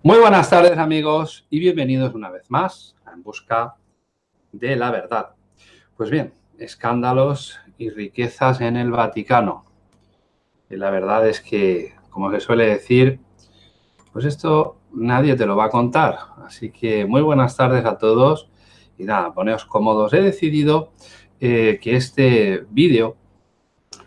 Muy buenas tardes amigos y bienvenidos una vez más a En Busca de la Verdad. Pues bien, escándalos y riquezas en el Vaticano. Y la verdad es que, como se suele decir, pues esto nadie te lo va a contar. Así que muy buenas tardes a todos y nada, poneos cómodos. He decidido eh, que este vídeo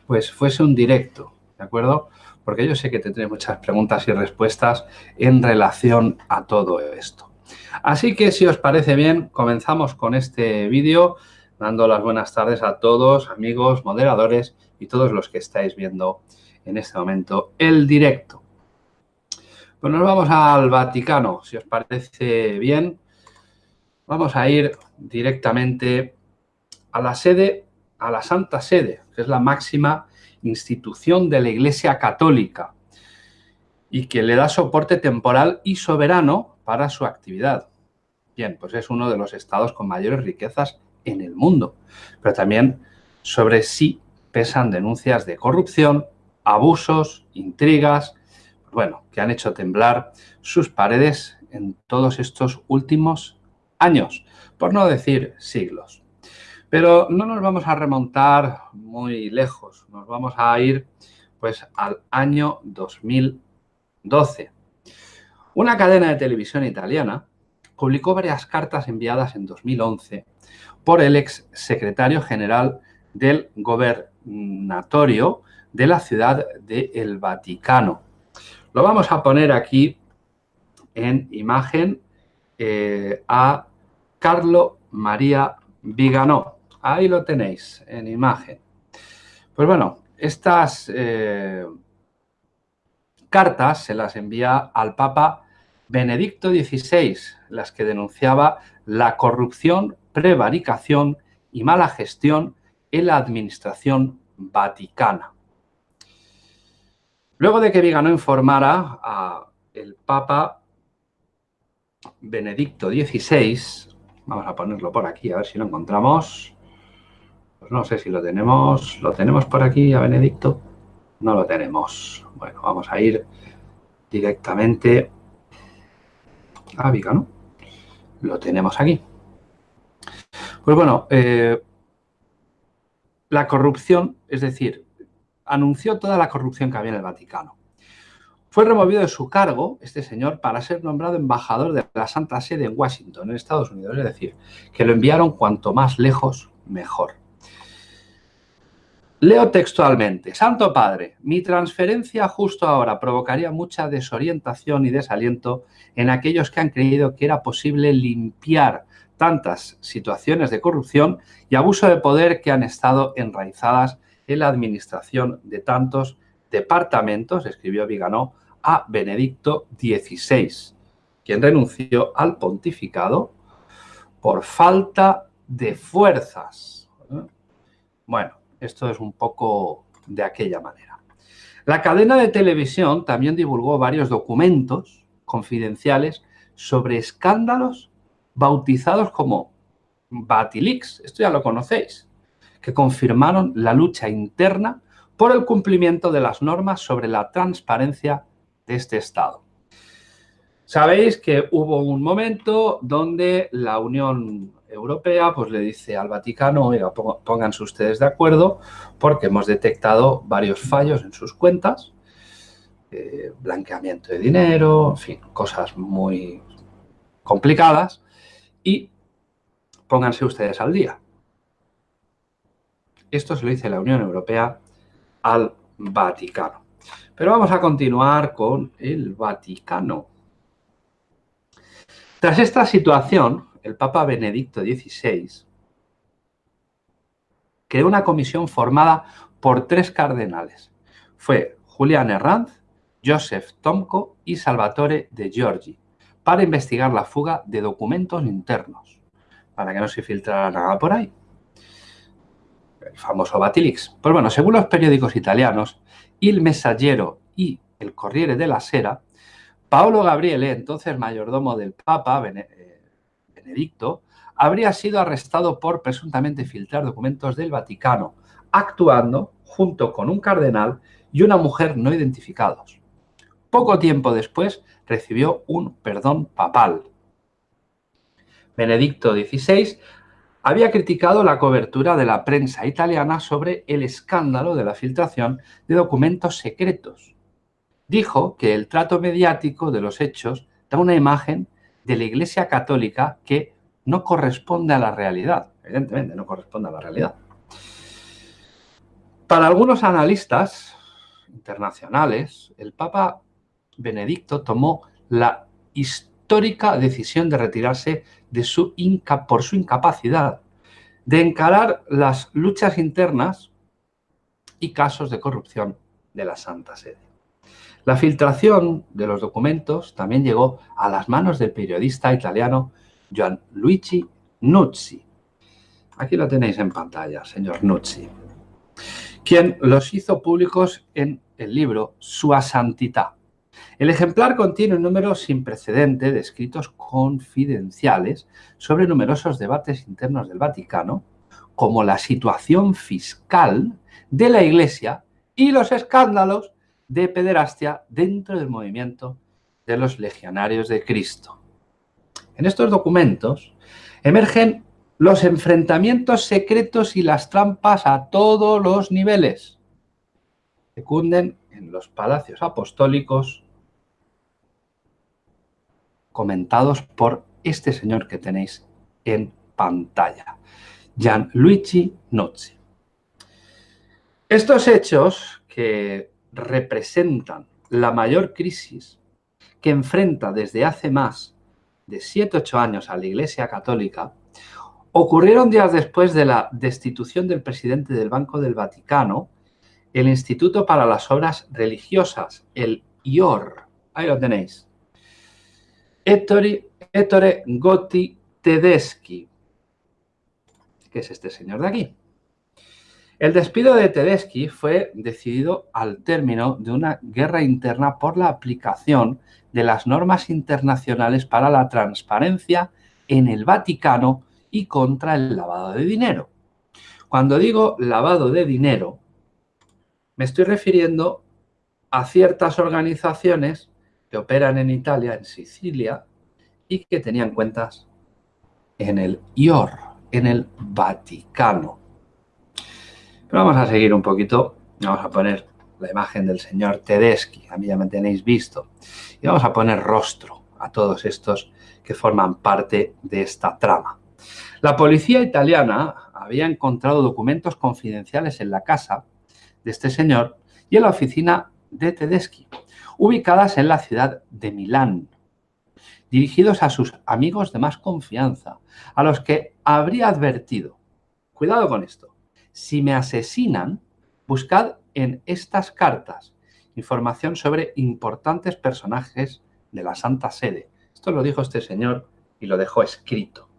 pues fuese un directo, ¿de acuerdo? Porque yo sé que tendré muchas preguntas y respuestas en relación a todo esto. Así que si os parece bien, comenzamos con este vídeo, dando las buenas tardes a todos, amigos, moderadores y todos los que estáis viendo en este momento el directo. Pues nos vamos al Vaticano, si os parece bien. Vamos a ir directamente a la sede, a la Santa Sede, que es la máxima institución de la Iglesia Católica y que le da soporte temporal y soberano para su actividad. Bien, pues es uno de los estados con mayores riquezas en el mundo, pero también sobre sí pesan denuncias de corrupción, abusos, intrigas, bueno, que han hecho temblar sus paredes en todos estos últimos años, por no decir siglos. Pero no nos vamos a remontar muy lejos, nos vamos a ir pues al año 2012. Una cadena de televisión italiana publicó varias cartas enviadas en 2011 por el ex secretario general del gobernatorio de la ciudad de El Vaticano. Lo vamos a poner aquí en imagen eh, a Carlo María Viganò. Ahí lo tenéis en imagen. Pues bueno, estas eh, cartas se las envía al Papa Benedicto XVI, las que denunciaba la corrupción, prevaricación y mala gestión en la administración vaticana. Luego de que Vigano informara al Papa Benedicto XVI, vamos a ponerlo por aquí, a ver si lo encontramos, no sé si lo tenemos. ¿Lo tenemos por aquí a Benedicto? No lo tenemos. Bueno, vamos a ir directamente a Viga, ¿no? Lo tenemos aquí. Pues bueno, eh, la corrupción, es decir, anunció toda la corrupción que había en el Vaticano. Fue removido de su cargo este señor para ser nombrado embajador de la Santa Sede en Washington, en Estados Unidos. Es decir, que lo enviaron cuanto más lejos, mejor. Leo textualmente. Santo Padre, mi transferencia justo ahora provocaría mucha desorientación y desaliento en aquellos que han creído que era posible limpiar tantas situaciones de corrupción y abuso de poder que han estado enraizadas en la administración de tantos departamentos, escribió Viganó, a Benedicto XVI, quien renunció al pontificado por falta de fuerzas. Bueno, esto es un poco de aquella manera. La cadena de televisión también divulgó varios documentos confidenciales sobre escándalos bautizados como Batilix, esto ya lo conocéis, que confirmaron la lucha interna por el cumplimiento de las normas sobre la transparencia de este Estado. Sabéis que hubo un momento donde la Unión Europea pues le dice al Vaticano, oiga, pónganse ustedes de acuerdo porque hemos detectado varios fallos en sus cuentas, eh, blanqueamiento de dinero, en fin, cosas muy complicadas y pónganse ustedes al día. Esto se lo dice la Unión Europea al Vaticano. Pero vamos a continuar con el Vaticano. Tras esta situación, el Papa Benedicto XVI creó una comisión formada por tres cardenales. Fue Julián Herranz, Joseph Tomko y Salvatore de Giorgi, para investigar la fuga de documentos internos, para que no se filtrara nada por ahí. El famoso Batilix. Pues bueno, según los periódicos italianos, Il Messaggero y el Corriere della Sera, Paolo Gabriele, entonces mayordomo del Papa, Benedicto, habría sido arrestado por presuntamente filtrar documentos del Vaticano, actuando junto con un cardenal y una mujer no identificados. Poco tiempo después recibió un perdón papal. Benedicto XVI había criticado la cobertura de la prensa italiana sobre el escándalo de la filtración de documentos secretos. Dijo que el trato mediático de los hechos da una imagen de la Iglesia Católica que no corresponde a la realidad. Evidentemente, no corresponde a la realidad. Para algunos analistas internacionales, el Papa Benedicto tomó la histórica decisión de retirarse de su por su incapacidad de encarar las luchas internas y casos de corrupción de la Santa Sede. La filtración de los documentos también llegó a las manos del periodista italiano Gianluigi Nuzzi. Aquí lo tenéis en pantalla, señor Nuzzi, quien los hizo públicos en el libro Sua Santità. El ejemplar contiene un número sin precedente de escritos confidenciales sobre numerosos debates internos del Vaticano, como la situación fiscal de la Iglesia y los escándalos de pederastia dentro del movimiento de los legionarios de Cristo. En estos documentos emergen los enfrentamientos secretos y las trampas a todos los niveles. Secunden en los palacios apostólicos comentados por este señor que tenéis en pantalla, Gianluigi Nozzi. Estos hechos que representan la mayor crisis que enfrenta desde hace más de 7-8 años a la Iglesia Católica, ocurrieron días después de la destitución del presidente del Banco del Vaticano, el Instituto para las Obras Religiosas, el IOR. Ahí lo tenéis. Ettore, Gotti Tedeschi, que es este señor de aquí. El despido de Tedeschi fue decidido al término de una guerra interna por la aplicación de las normas internacionales para la transparencia en el Vaticano y contra el lavado de dinero. Cuando digo lavado de dinero, me estoy refiriendo a ciertas organizaciones que operan en Italia, en Sicilia, y que tenían cuentas en el IOR, en el Vaticano. Pero vamos a seguir un poquito, vamos a poner la imagen del señor Tedeschi, a mí ya me tenéis visto, y vamos a poner rostro a todos estos que forman parte de esta trama. La policía italiana había encontrado documentos confidenciales en la casa de este señor y en la oficina de Tedeschi, ubicadas en la ciudad de Milán, dirigidos a sus amigos de más confianza, a los que habría advertido, cuidado con esto, si me asesinan, buscad en estas cartas información sobre importantes personajes de la Santa Sede. Esto lo dijo este señor y lo dejó escrito.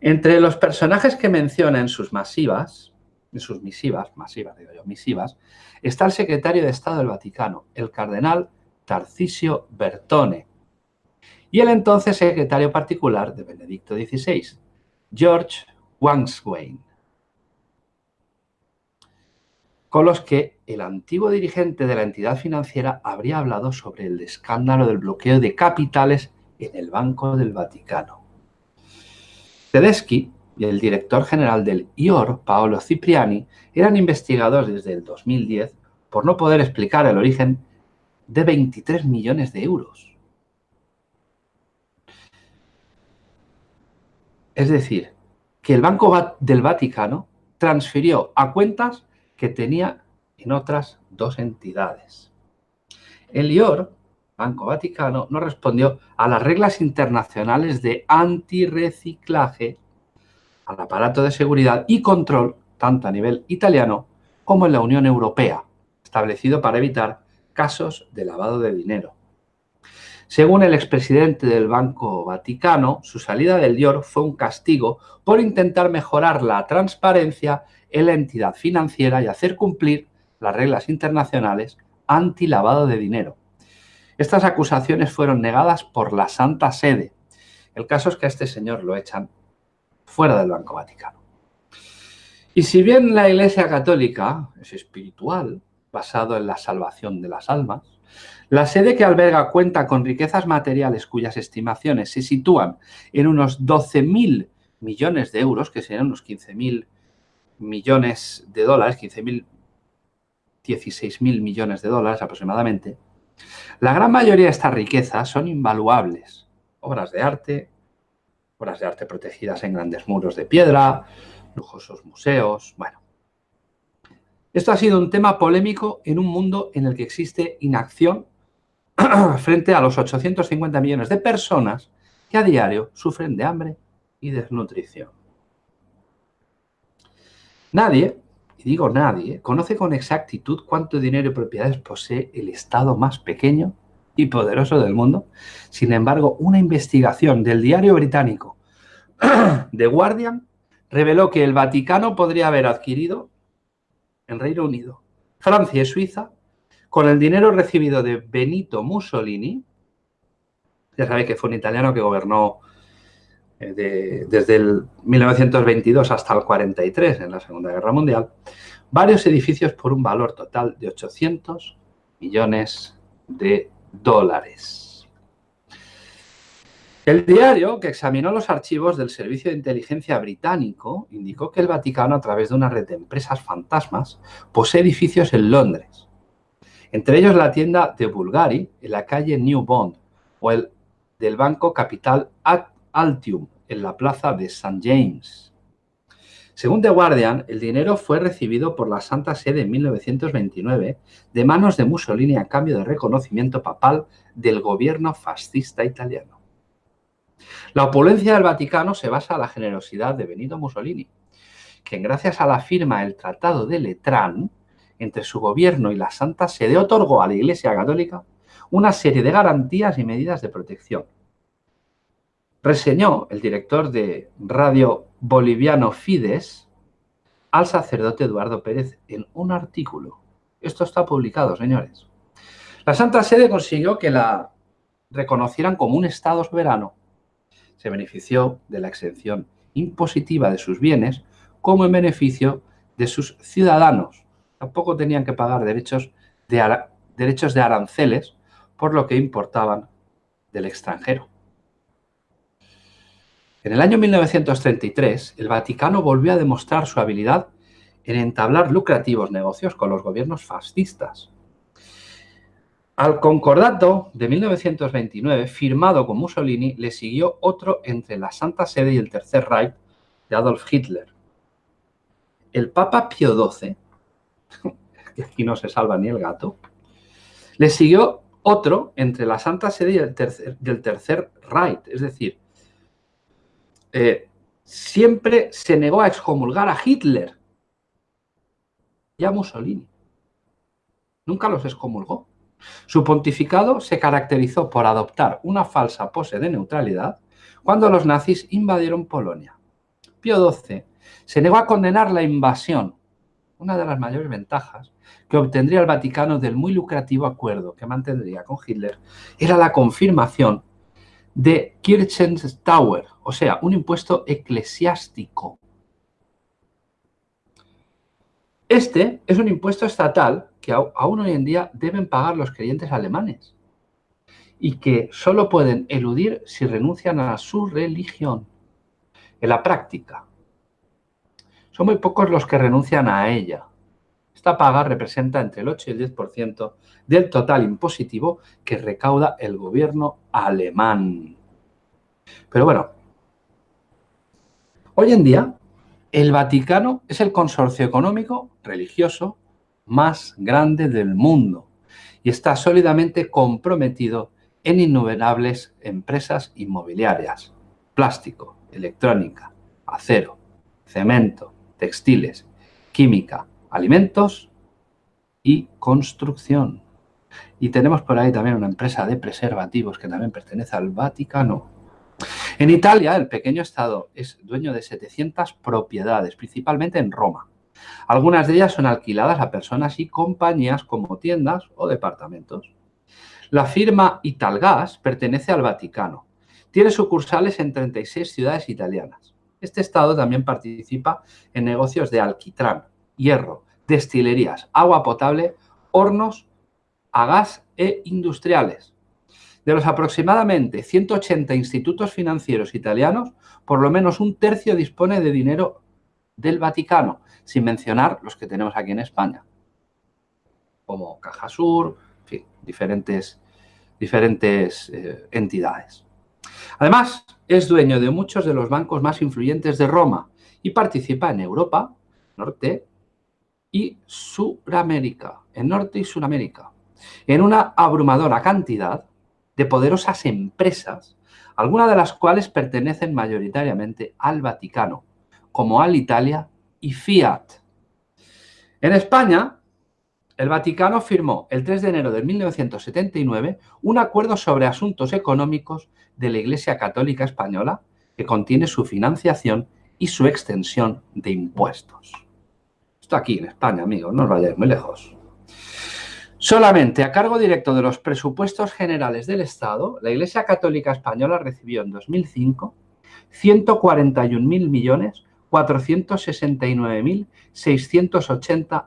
Entre los personajes que menciona en sus masivas, en sus misivas, masivas digo yo, misivas, está el secretario de Estado del Vaticano, el cardenal Tarcisio Bertone, y el entonces secretario particular de Benedicto XVI, George Wangswain, con los que el antiguo dirigente de la entidad financiera habría hablado sobre el escándalo del bloqueo de capitales en el Banco del Vaticano. Tedeschi y el director general del IOR, Paolo Cipriani, eran investigados desde el 2010 por no poder explicar el origen de 23 millones de euros. Es decir, que el Banco del Vaticano transfirió a cuentas que tenía en otras dos entidades. El IOR, Banco Vaticano, no respondió a las reglas internacionales de antirreciclaje al aparato de seguridad y control, tanto a nivel italiano como en la Unión Europea, establecido para evitar casos de lavado de dinero. Según el expresidente del Banco Vaticano, su salida del IOR fue un castigo por intentar mejorar la transparencia en la entidad financiera y hacer cumplir las reglas internacionales anti-lavado de dinero. Estas acusaciones fueron negadas por la Santa Sede. El caso es que a este señor lo echan fuera del Banco Vaticano. Y si bien la Iglesia Católica es espiritual, basado en la salvación de las almas. La sede que alberga cuenta con riquezas materiales cuyas estimaciones se sitúan en unos 12.000 millones de euros, que serían unos 15.000 millones de dólares, 15.000, 16.000 millones de dólares aproximadamente. La gran mayoría de estas riquezas son invaluables. Obras de arte, obras de arte protegidas en grandes muros de piedra, lujosos museos, bueno. Esto ha sido un tema polémico en un mundo en el que existe inacción frente a los 850 millones de personas que a diario sufren de hambre y desnutrición. Nadie, y digo nadie, conoce con exactitud cuánto dinero y propiedades posee el Estado más pequeño y poderoso del mundo. Sin embargo, una investigación del diario británico The Guardian reveló que el Vaticano podría haber adquirido en Reino Unido, Francia y Suiza con el dinero recibido de Benito Mussolini, ya sabéis que fue un italiano que gobernó eh, desde el 1922 hasta el 43 en la Segunda Guerra Mundial, varios edificios por un valor total de 800 millones de dólares. El diario, que examinó los archivos del Servicio de Inteligencia británico, indicó que el Vaticano, a través de una red de empresas fantasmas, posee edificios en Londres. Entre ellos la tienda de Bulgari, en la calle New Bond, o el del Banco Capital Altium, en la plaza de St. James. Según The Guardian, el dinero fue recibido por la Santa Sede en 1929 de manos de Mussolini a cambio de reconocimiento papal del gobierno fascista italiano. La opulencia del Vaticano se basa en la generosidad de Benito Mussolini, quien gracias a la firma del Tratado de Letrán entre su gobierno y la Santa Sede otorgó a la Iglesia Católica una serie de garantías y medidas de protección. Reseñó el director de Radio Boliviano Fides al sacerdote Eduardo Pérez en un artículo. Esto está publicado, señores. La Santa Sede consiguió que la reconocieran como un Estado soberano se benefició de la exención impositiva de sus bienes como en beneficio de sus ciudadanos. Tampoco tenían que pagar derechos de, derechos de aranceles por lo que importaban del extranjero. En el año 1933, el Vaticano volvió a demostrar su habilidad en entablar lucrativos negocios con los gobiernos fascistas. Al concordato de 1929, firmado con Mussolini, le siguió otro entre la Santa Sede y el Tercer Reich de Adolf Hitler. El Papa Pío XII, que aquí no se salva ni el gato, le siguió otro entre la Santa Sede y el Tercer, del Tercer Reich. Es decir, eh, siempre se negó a excomulgar a Hitler y a Mussolini. Nunca los excomulgó. Su pontificado se caracterizó por adoptar una falsa pose de neutralidad cuando los nazis invadieron Polonia. Pío XII se negó a condenar la invasión, una de las mayores ventajas que obtendría el Vaticano del muy lucrativo acuerdo que mantendría con Hitler era la confirmación de Kirchenstauer, o sea, un impuesto eclesiástico. Este es un impuesto estatal que aún hoy en día deben pagar los creyentes alemanes y que solo pueden eludir si renuncian a su religión. En la práctica, son muy pocos los que renuncian a ella. Esta paga representa entre el 8 y el 10% del total impositivo que recauda el gobierno alemán. Pero bueno, hoy en día el Vaticano es el consorcio económico religioso más grande del mundo y está sólidamente comprometido en innumerables empresas inmobiliarias, plástico, electrónica, acero, cemento, textiles, química, alimentos y construcción. Y tenemos por ahí también una empresa de preservativos que también pertenece al Vaticano. En Italia, el pequeño Estado es dueño de 700 propiedades, principalmente en Roma. Algunas de ellas son alquiladas a personas y compañías como tiendas o departamentos. La firma Italgas pertenece al Vaticano. Tiene sucursales en 36 ciudades italianas. Este estado también participa en negocios de alquitrán, hierro, destilerías, agua potable hornos a gas e industriales. De los aproximadamente 180 institutos financieros italianos, por lo menos un tercio dispone de dinero del Vaticano, sin mencionar los que tenemos aquí en España, como Caja Sur, en fin, diferentes, diferentes eh, entidades. Además, es dueño de muchos de los bancos más influyentes de Roma y participa en Europa, Norte y Suramérica, en Norte y Suramérica, en una abrumadora cantidad de poderosas empresas, algunas de las cuales pertenecen mayoritariamente al Vaticano, como Alitalia y Fiat. En España, el Vaticano firmó el 3 de enero de 1979 un acuerdo sobre asuntos económicos de la Iglesia Católica Española que contiene su financiación y su extensión de impuestos. Esto aquí en España, amigos, no os vayáis muy lejos. Solamente a cargo directo de los presupuestos generales del Estado, la Iglesia Católica Española recibió en 2005 141.469.680 millones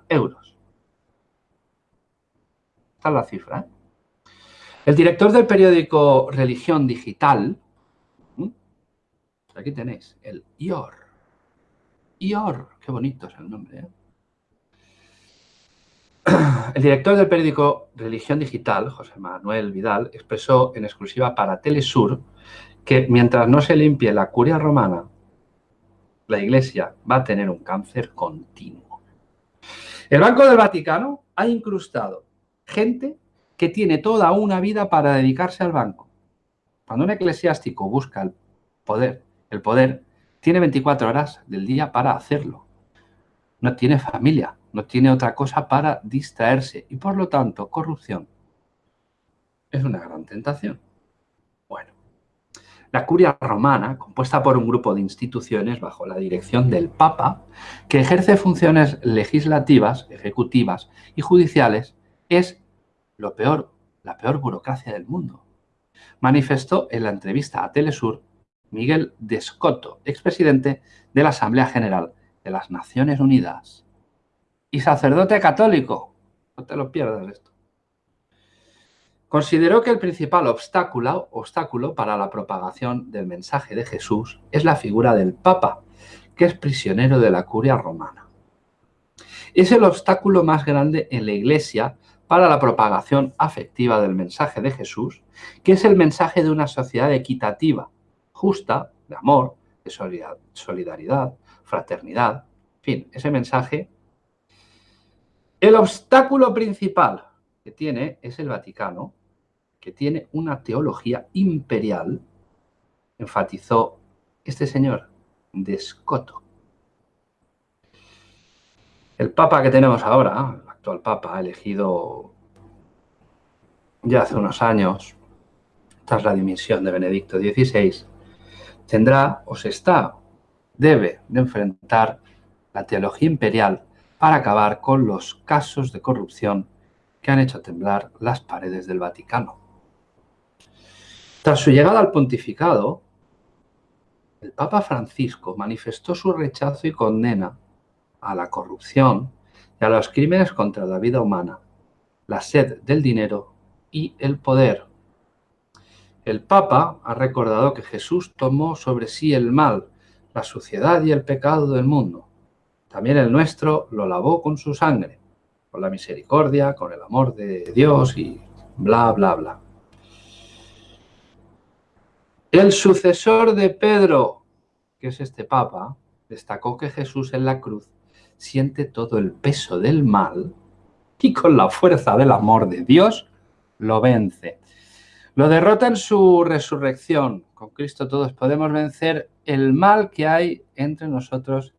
euros. Esta es la cifra. ¿eh? El director del periódico Religión Digital, aquí tenéis, el IOR. IOR, qué bonito es el nombre. ¿eh? El director del periódico Religión Digital, José Manuel Vidal, expresó en exclusiva para Telesur que mientras no se limpie la curia romana, la Iglesia va a tener un cáncer continuo. El Banco del Vaticano ha incrustado gente que tiene toda una vida para dedicarse al banco. Cuando un eclesiástico busca el poder, el poder tiene 24 horas del día para hacerlo. No tiene familia, no tiene otra cosa para distraerse y por lo tanto corrupción es una gran tentación. La curia romana, compuesta por un grupo de instituciones bajo la dirección del Papa, que ejerce funciones legislativas, ejecutivas y judiciales, es lo peor, la peor burocracia del mundo. Manifestó en la entrevista a Telesur Miguel Descoto, expresidente de la Asamblea General de las Naciones Unidas y sacerdote católico. No te lo pierdas esto. Consideró que el principal obstáculo, obstáculo para la propagación del mensaje de Jesús es la figura del Papa, que es prisionero de la curia romana. Es el obstáculo más grande en la Iglesia para la propagación afectiva del mensaje de Jesús, que es el mensaje de una sociedad equitativa, justa, de amor, de solidaridad, fraternidad, en fin, ese mensaje el obstáculo principal que tiene es el Vaticano, que tiene una teología imperial, enfatizó este señor, Descoto. El Papa que tenemos ahora, el actual Papa, elegido ya hace unos años, tras la dimisión de Benedicto XVI, tendrá o se está, debe de enfrentar la teología imperial para acabar con los casos de corrupción que han hecho temblar las paredes del Vaticano. Tras su llegada al pontificado, el Papa Francisco manifestó su rechazo y condena a la corrupción y a los crímenes contra la vida humana, la sed del dinero y el poder. El Papa ha recordado que Jesús tomó sobre sí el mal, la suciedad y el pecado del mundo también el nuestro lo lavó con su sangre, con la misericordia, con el amor de Dios y bla, bla, bla. El sucesor de Pedro, que es este papa, destacó que Jesús en la cruz siente todo el peso del mal y con la fuerza del amor de Dios lo vence. Lo derrota en su resurrección. Con Cristo todos podemos vencer el mal que hay entre nosotros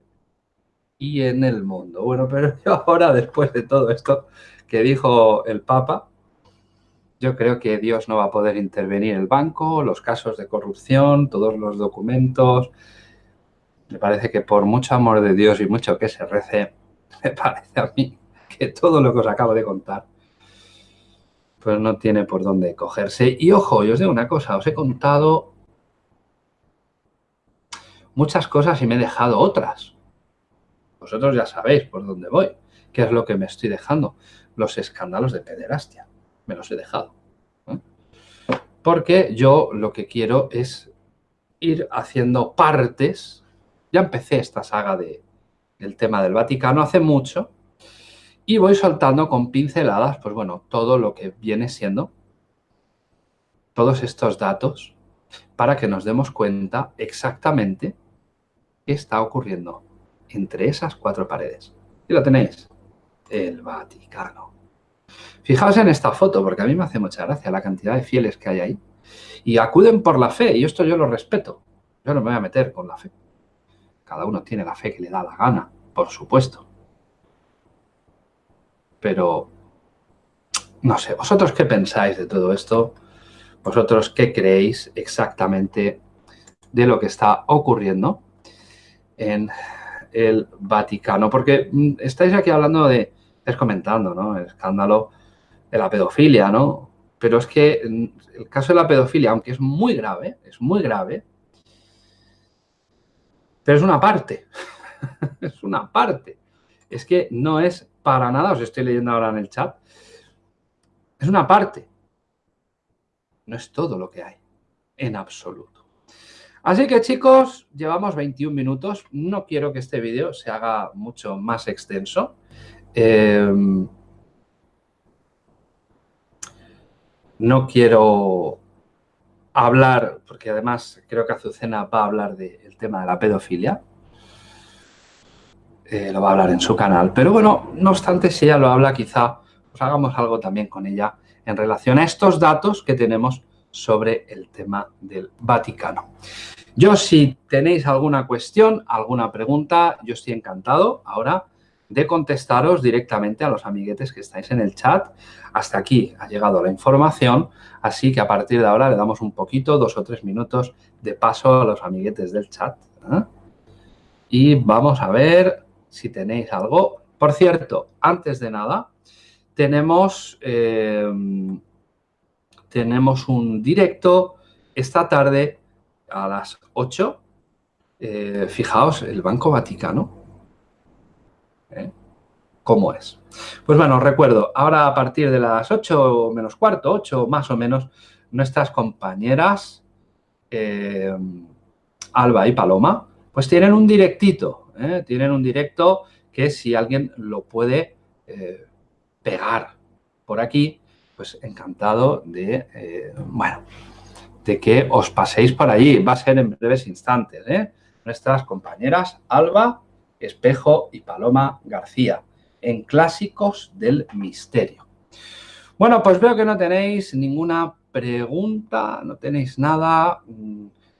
y en el mundo. Bueno, pero ahora, después de todo esto que dijo el Papa, yo creo que Dios no va a poder intervenir el banco, los casos de corrupción, todos los documentos. Me parece que por mucho amor de Dios y mucho que se rece, me parece a mí que todo lo que os acabo de contar, pues no tiene por dónde cogerse. Y ojo, yo os digo una cosa, os he contado muchas cosas y me he dejado otras. Vosotros ya sabéis por dónde voy, qué es lo que me estoy dejando. los escándalos de pederastia. Me los he dejado. Porque yo lo que quiero es ir haciendo partes. Ya empecé esta saga de, del tema del Vaticano hace mucho y voy soltando con pinceladas, pues bueno, todo lo que viene siendo todos estos datos para que nos demos cuenta exactamente qué está ocurriendo entre esas cuatro paredes. Y lo tenéis, el Vaticano. Fijaos en esta foto, porque a mí me hace mucha gracia la cantidad de fieles que hay ahí. Y acuden por la fe, y esto yo lo respeto. Yo no me voy a meter con la fe. Cada uno tiene la fe que le da la gana, por supuesto. Pero, no sé, ¿vosotros qué pensáis de todo esto? ¿Vosotros qué creéis exactamente de lo que está ocurriendo en el Vaticano? Porque mm, estáis aquí hablando de, estáis comentando, ¿no? El escándalo de la pedofilia, ¿no? Pero es que mm, el caso de la pedofilia, aunque es muy grave, es muy grave, pero es una parte, es una parte. Es que no es para nada, os estoy leyendo ahora en el chat, es una parte. No es todo lo que hay, en absoluto. Así que chicos, llevamos 21 minutos. No quiero que este vídeo se haga mucho más extenso. Em, no quiero hablar, porque además creo que Azucena va a hablar del tema de la pedofilia. Eh, lo va a hablar en su canal. Pero bueno, no obstante, si ella lo habla, quizá pues hagamos algo también con ella en relación a estos datos que tenemos sobre el tema del Vaticano. Yo si tenéis alguna cuestión, alguna pregunta, yo estoy encantado ahora de contestaros directamente a los amiguetes que estáis en el chat. Hasta aquí ha llegado la información, así que a partir de ahora le damos un poquito, dos o tres minutos de paso a los amiguetes del chat. ¿eh? Y vamos a ver si tenéis algo. Por cierto, antes de nada, tenemos, eh, tenemos un directo esta tarde a las 8. Eh, fijaos, el Banco Vaticano. ¿Eh? ¿Cómo es? Pues bueno, recuerdo, ahora a partir de las 8 menos cuarto, 8 más o menos, nuestras compañeras Alba y Paloma, pues tienen un directito, tienen un directo que si alguien lo puede pegar por aquí, pues encantado de, eh, bueno, de que os paséis por allí. Va a ser en breves instantes, ¿eh? Nuestras compañeras Alba, Espejo y Paloma García, en Clásicos del Misterio. Bueno, pues veo que no tenéis ninguna pregunta, no tenéis nada.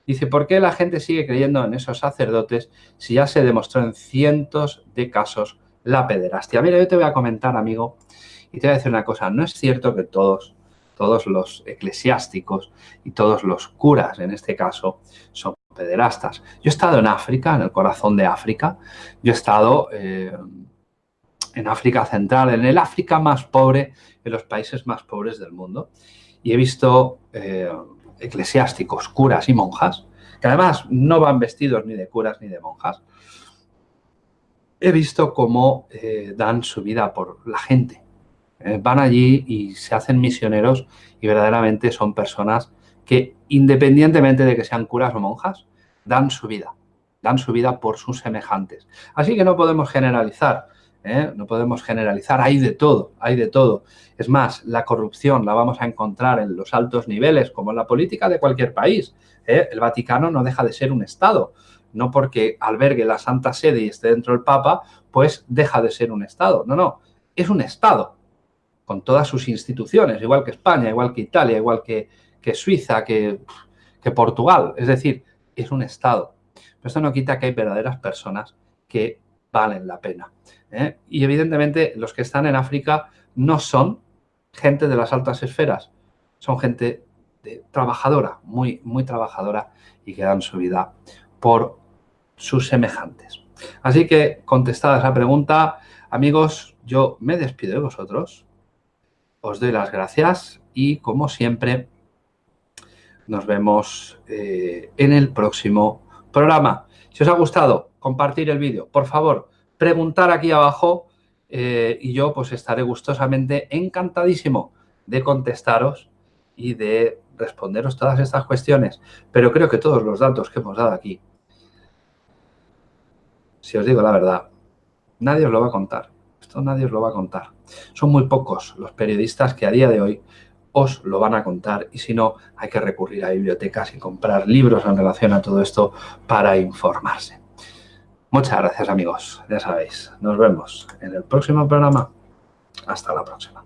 Dice, ¿por qué la gente sigue creyendo en esos sacerdotes si ya se demostró en cientos de casos la pederastia. Mira, yo te voy a comentar, amigo, y te voy a decir una cosa. No es cierto que todos, todos los eclesiásticos y todos los curas, en este caso, son pederastas. Yo he estado en África, en el corazón de África. Yo he estado eh, en África Central, en el África más pobre, en los países más pobres del mundo. Y he visto eh, eclesiásticos, curas y monjas, que además no van vestidos ni de curas ni de monjas, he visto cómo eh, dan su vida por la gente. Eh, van allí y se hacen misioneros y verdaderamente son personas que independientemente de que sean curas o monjas, dan su vida. Dan su vida por sus semejantes. Así que no podemos generalizar. ¿Eh? No podemos generalizar. Hay de todo, hay de todo. Es más, la corrupción la vamos a encontrar en los altos niveles, como en la política de cualquier país. El Vaticano no deja de ser un Estado no porque albergue la Santa Sede y esté dentro del Papa, pues deja de ser un Estado. No, no, es un Estado con todas sus instituciones, igual que España, igual que Italia, igual que, Suiza, que, Portugal. Es decir, es un Estado. Pero esto no quita que hay verdaderas personas que valen la pena. ¿eh? Y evidentemente los que están en África no son gente de las altas esferas, son gente de, trabajadora, muy, muy trabajadora y que dan su vida por sus semejantes. Así que, contestada esa pregunta, amigos, yo me despido de vosotros, os doy las gracias y, como siempre, nos vemos eh, en el próximo programa. Si os ha gustado, compartir el vídeo. Por favor, preguntar aquí abajo eh, y yo pues estaré gustosamente encantadísimo de contestaros y de responderos todas estas cuestiones. Pero creo que todos los datos que hemos dado aquí, si os digo la verdad, nadie os lo va a contar. Esto nadie os lo va a contar. Son muy pocos los periodistas que a día de hoy os lo van a contar y si no, hay que recurrir a bibliotecas y comprar libros en relación a todo esto para informarse. Muchas gracias amigos, ya sabéis. Nos vemos en el próximo programa. Hasta la próxima.